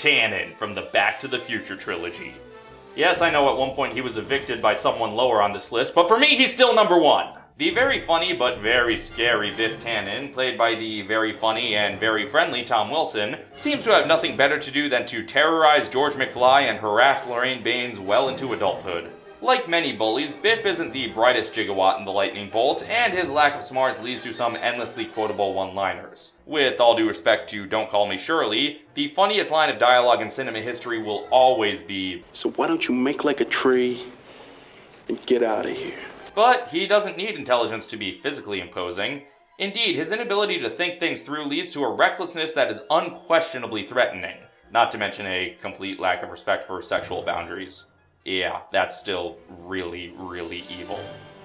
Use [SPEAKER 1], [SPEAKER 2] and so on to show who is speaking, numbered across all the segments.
[SPEAKER 1] Tannen from the Back to the Future trilogy. Yes, I know at one point he was evicted by someone lower on this list, but for me, he's still number one. The very funny but very scary Biff Tannen, played by the very funny and very friendly Tom Wilson, seems to have nothing better to do than to terrorize George McFly and harass Lorraine Baines well into adulthood. Like many bullies, Biff isn't the brightest gigawatt in the lightning bolt, and his lack of smarts leads to some endlessly quotable one-liners. With all due respect to Don't Call Me Shirley, the funniest line of dialogue in cinema history will always be,
[SPEAKER 2] So why don't you make like a tree and get out of here?
[SPEAKER 1] But he doesn't need intelligence to be physically imposing. Indeed, his inability to think things through leads to a recklessness that is unquestionably threatening, not to mention a complete lack of respect for sexual boundaries yeah, that's still really, really evil.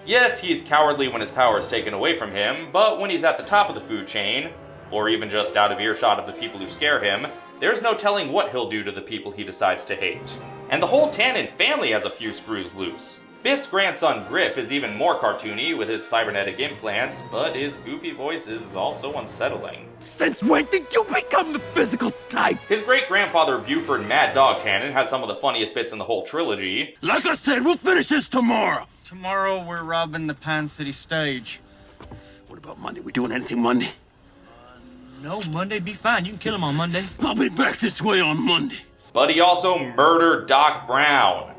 [SPEAKER 1] Yes, he's cowardly when his power is taken away from him, but when he's at the top of the food chain, or even just out of earshot of the people who scare him, there's no telling what he'll do to the people he decides to hate. And the whole Tannen family has a few screws loose. Biff's grandson Griff is even more cartoony with his cybernetic implants, but his goofy voice is also unsettling.
[SPEAKER 3] Since when did you become the physical type?
[SPEAKER 1] His great grandfather Buford Mad Dog Tannen has some of the funniest bits in the whole trilogy.
[SPEAKER 3] Like I said, we'll finish this tomorrow.
[SPEAKER 4] Tomorrow we're robbing the Pine City stage.
[SPEAKER 3] What about Monday? We doing anything Monday?
[SPEAKER 4] Uh, no, Monday be fine. You can kill him on Monday.
[SPEAKER 3] I'll be back this way on Monday.
[SPEAKER 1] But he also murdered Doc Brown.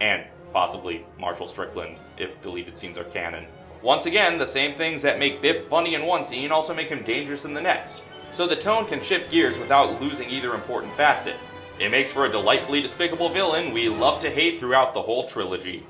[SPEAKER 1] And possibly Marshall Strickland, if deleted scenes are canon. Once again, the same things that make Biff funny in one scene also make him dangerous in the next, so the tone can shift gears without losing either important facet. It makes for a delightfully despicable villain we love to hate throughout the whole trilogy.